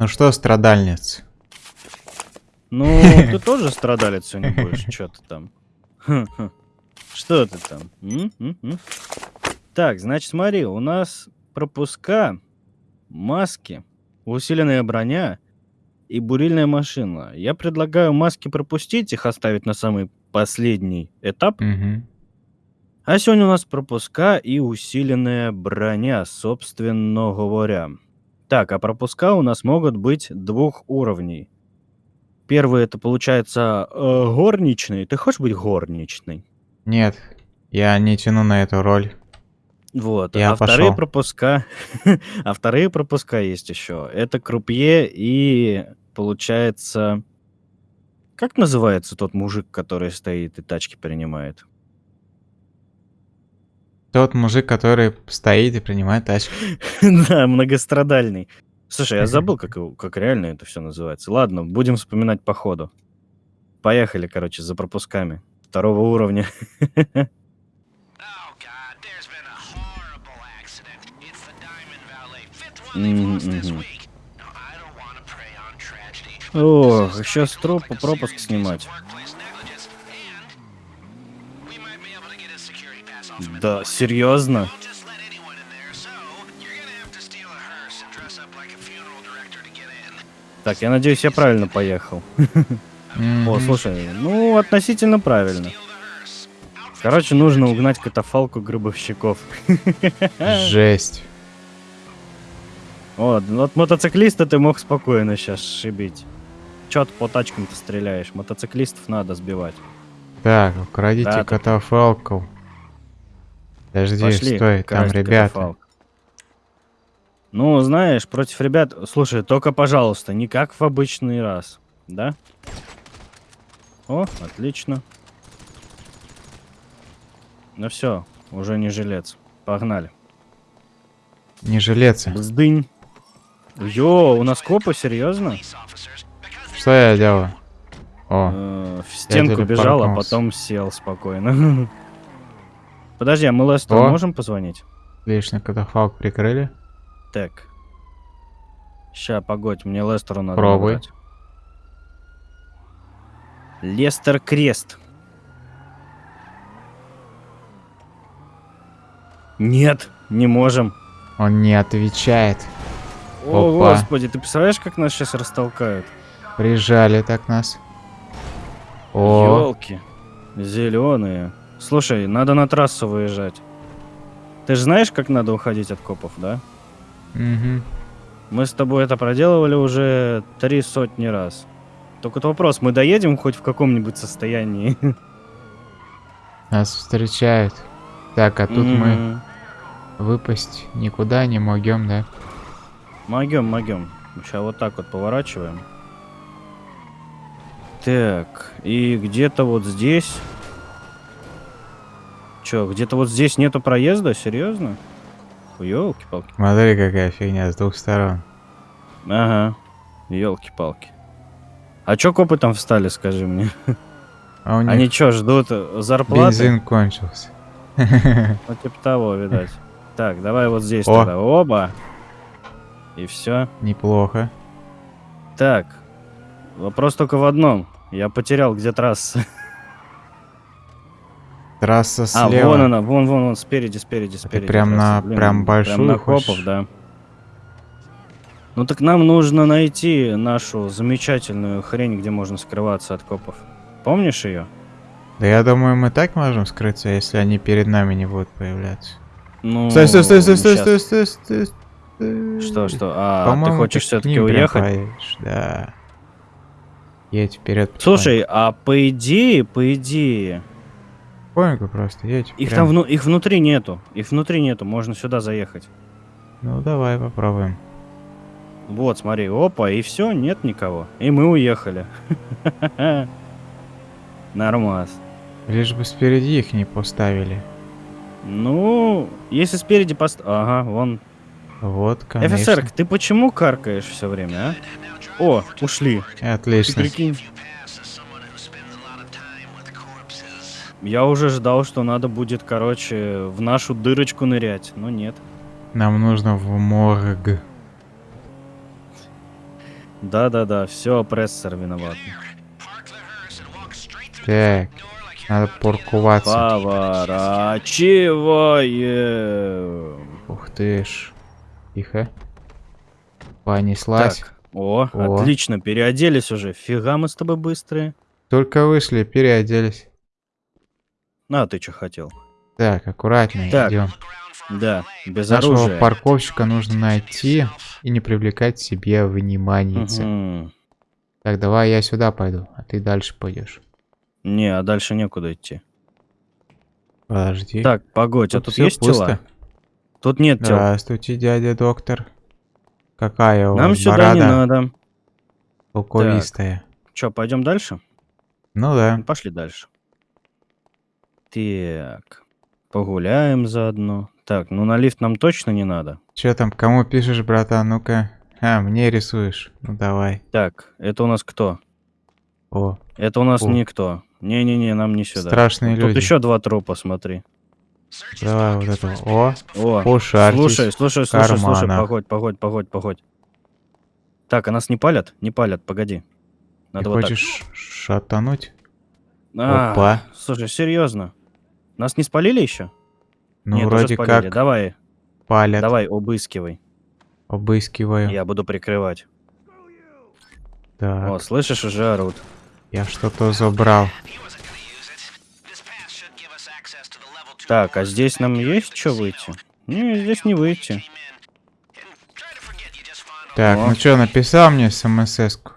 Ну что, страдальниц? Ну, ты тоже страдалец сегодня будешь, что ты там? Что ты там? М? М? М? Так, значит, смотри, у нас пропуска, маски, усиленная броня и бурильная машина. Я предлагаю маски пропустить, их оставить на самый последний этап. А сегодня у нас пропуска и усиленная броня, собственно говоря. Так, а пропуска у нас могут быть двух уровней. Первый это получается э, горничный. Ты хочешь быть горничной? Нет, я не тяну на эту роль. Вот. Я а вторые пошел. пропуска, а вторые пропуска есть еще. Это крупье и получается, как называется тот мужик, который стоит и тачки принимает? Тот мужик, который стоит и принимает тачку. Да, многострадальный. Слушай, я забыл, как, как реально это все называется. Ладно, будем вспоминать по ходу. Поехали, короче, за пропусками второго уровня. Ох, this is еще с Да, серьезно? Так, я надеюсь, я правильно поехал. О, слушай, ну, относительно правильно. Короче, нужно угнать катафалку гробовщиков. Жесть. Вот, ну, от мотоциклиста ты мог спокойно сейчас шибить. Чё ты по тачкам-то стреляешь? Мотоциклистов надо сбивать. Так, украдите Да, катафалку. Подожди, Пошли, стой, там ребята. катафалк. Ну, знаешь, против ребят... Слушай, только, пожалуйста, не как в обычный раз. Да? О, отлично. Ну все, уже не жилец. Погнали. Не жилецы. Бздынь. Йо, у нас копы, серьезно? Что я делаю? О, Э, В стенку бежал, а потом сел спокойно. Подожди, а мы Лестеру можем позвонить? лишний катафалк прикрыли. Так. Ща, погодь, мне Лестеру надо Пробуй. набрать. Лестер Крест. Нет, не можем. Он не отвечает. О, Опа. господи, ты представляешь, как нас сейчас растолкают? Прижали так нас. О, Елки. Зеленые. Слушай, надо на трассу выезжать. Ты же знаешь, как надо уходить от копов, да? мгм. Мы с тобой это проделывали уже три сотни раз. Только вот вопрос, мы доедем хоть в каком-нибудь состоянии? Нас встречают. Так, а тут мы Мгм. выпасть никуда не могем, да? Могем, могем. Сейчас вот так вот поворачиваем. Так, и где-то вот здесь... Чё, где-то вот здесь нету проезда? Серьезно? Ёлки-палки. Смотри, какая фигня с двух сторон. Ага. Ёлки-палки. А чё копы там встали, скажи мне? А у них Они чё, ждут э, зарплаты? бензин кончился. Ну, типа того, видать. Так, давай вот здесь О. тогда. Оба. И все. Неплохо. Так. Вопрос только в одном. Я потерял, где трасса. Трасса А, слева. вон она, вон, вон, вон, спереди, спереди, спереди. прям трасса. на- прям большую на хочешь? копов, да. Ну так нам нужно найти нашу замечательную хрень, где можно скрываться от копов. Помнишь ее? Да я думаю, мы так можем скрыться, если они перед нами не будут появляться. Ну, Стой, стой, стой, стой, стой, стой, стой, стой, стой. Что, что? А, ты хочешь все-таки прям уехать? Да. Едь вперед. Слушай, а по идее, по идее, Потихоньку просто едь. их прям. там вну- их внутри нету. Их внутри нету, можно сюда заехать. Ну давай попробуем. Вот, смотри, опа, и все, нет никого. И мы уехали. Нормас. Лишь бы спереди их не поставили. Ну, если спереди пост... Ага, вон. Вот, конечно. Офицер, ты почему каркаешь все время, а? О, ушли. Ты Отлично. прикинь. Я уже ждал, что надо будет, короче, в нашу дырочку нырять, но нет. Нам нужно в морг. Да-да-да, все, прессор виноват. Так, надо парковаться. Поворачиваем. Ух ты ж. Тихо. Понеслась. Так, о, О. отлично, переоделись уже. Фига мы с тобой быстрые. Только вышли, переоделись. А, ты что хотел? Так, аккуратнее Так. идем. Да, без Нашего оружия. парковщика нужно найти и не привлекать к себе внимание. Мгм. Так, давай я сюда пойду, а ты дальше пойдешь. Не, а дальше некуда идти. Подожди. Так, погодь, а тут есть пусто. тела? Тут нет тел. Здравствуйте, дядя доктор. Какая у Нам вас сюда борода не надо. толковистая? Че, пойдем дальше? Ну да. Ну, Пошли дальше. Так, погуляем заодно. Так, ну на лифт нам точно не надо. Че там, кому пишешь, братан? Ну-ка. А, мне рисуешь. Ну давай. Так, это у нас кто? О, Это у нас О. никто. Не-не-не, нам не сюда. страшные Тут люди. еще два трупа, смотри. Давай вот это. О, О, пошарьтесь. слушай, слушай, слушай, слушай, карманах. погодь, погодь, погодь, погодь. Так, а нас не палят? Не палят, погоди. Ты Надо вот так. хочешь шатануть? А, Опа. Слушай, серьезно? Нас не спалили еще? Ну, Нет, вроде спалили. как Давай, палят. давай, обыскивай. Обыскиваю. Я буду прикрывать. Так, О, слышишь, уже орут. я что-то забрал. Так, а здесь нам есть что выйти? Не, здесь не выйти. Так, О. ну что, написал мне смс-ку?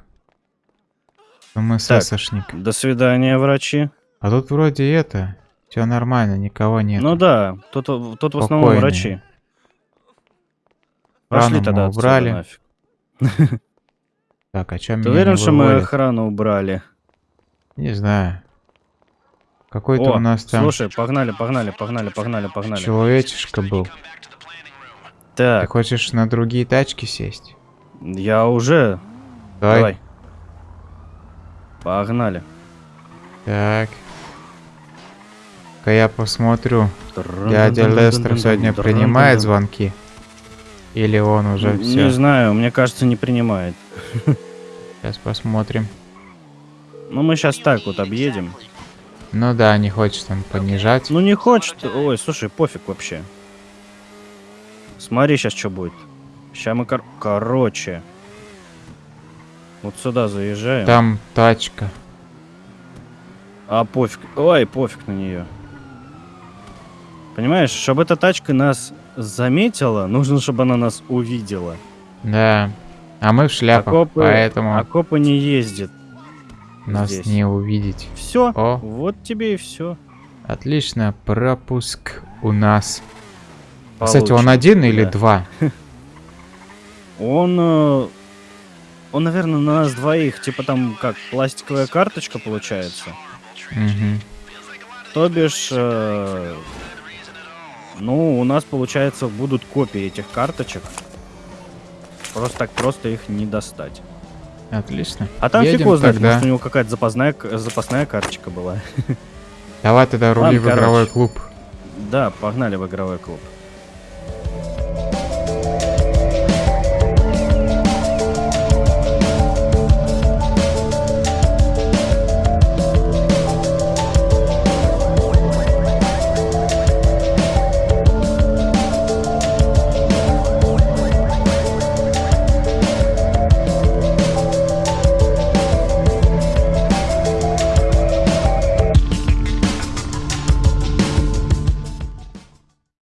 СМС-шник. До свидания, врачи. А тут вроде это, все нормально, никого нет. Ну да, тут, тут в основном врачи. Пошли тогда убрали. нафиг. Так, а чё Ты уверен, что мы охрану убрали? Не знаю. Какой-то у нас там слушай, погнали, погнали, погнали, погнали, погнали. человечишка был. Ты Так, хочешь на другие тачки сесть? я уже... Давай. Давай. Погнали. Так. Ка я посмотрю. Дядя Лестер сегодня принимает звонки? Или он уже Не все? знаю, мне кажется, не принимает. Сейчас посмотрим. Ну, мы сейчас так вот объедем. Ну да, не хочет он понижать. Ну, не хочет. Ой, слушай, пофиг вообще. Смотри сейчас, что будет. Сейчас мы, кор- короче. Вот сюда заезжаем. Там тачка. А пофиг. Ой, пофиг на нее. Понимаешь, чтобы эта тачка нас заметила, нужно, чтобы она нас увидела. Да. А мы в шляпах, Окопы, поэтому окопы не ездит. Нас здесь. не увидеть. Все. О. Вот тебе и все. Отлично, пропуск у нас. Кстати, он один или да. два? Он, э, он, наверное, на нас двоих, типа там как пластиковая карточка получается. Мгм. То бишь, э, ну, у нас, получается, будут копии этих карточек. Просто так просто их не достать. Отлично. А там фиг Едем его знает, тогда. может, у него какая-то запасная, запасная карточка была. Давай тогда рули Ладно, в игровой короче. клуб. Да, погнали в игровой клуб.